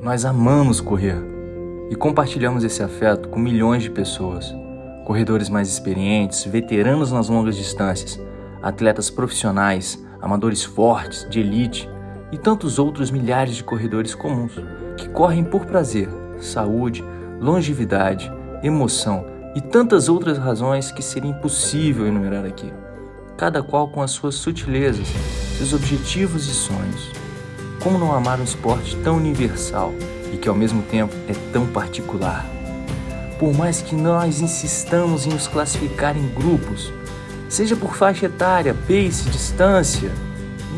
Nós amamos correr e compartilhamos esse afeto com milhões de pessoas. Corredores mais experientes, veteranos nas longas distâncias, atletas profissionais, amadores fortes, de elite e tantos outros milhares de corredores comuns que correm por prazer, saúde, longevidade, emoção e tantas outras razões que seria impossível enumerar aqui, cada qual com as suas sutilezas, seus objetivos e sonhos. Como não amar um esporte tão universal e que ao mesmo tempo é tão particular? Por mais que nós insistamos em nos classificar em grupos, seja por faixa etária, pace, distância,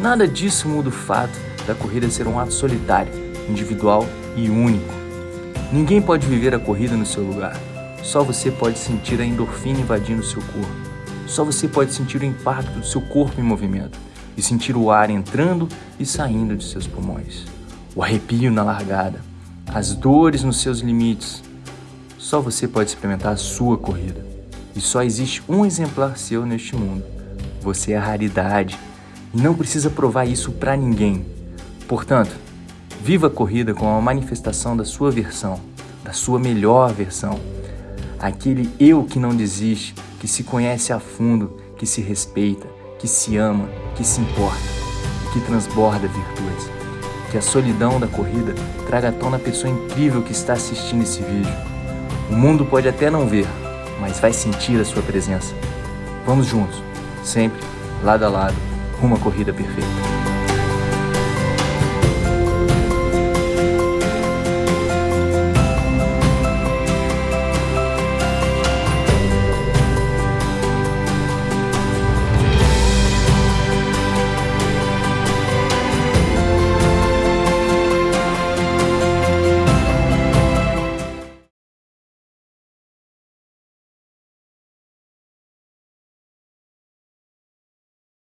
nada disso muda o fato da corrida ser um ato solitário, individual e único. Ninguém pode viver a corrida no seu lugar. Só você pode sentir a endorfina invadindo seu corpo. Só você pode sentir o impacto do seu corpo em movimento e sentir o ar entrando e saindo de seus pulmões. O arrepio na largada, as dores nos seus limites. Só você pode experimentar a sua corrida. E só existe um exemplar seu neste mundo. Você é a raridade e não precisa provar isso para ninguém. Portanto, viva a corrida como uma manifestação da sua versão, da sua melhor versão. Aquele eu que não desiste, que se conhece a fundo, que se respeita, que se ama, que se importa e que transborda virtudes. Que a solidão da corrida traga à tona a pessoa incrível que está assistindo esse vídeo. O mundo pode até não ver, mas vai sentir a sua presença. Vamos juntos, sempre, lado a lado, rumo à corrida perfeita.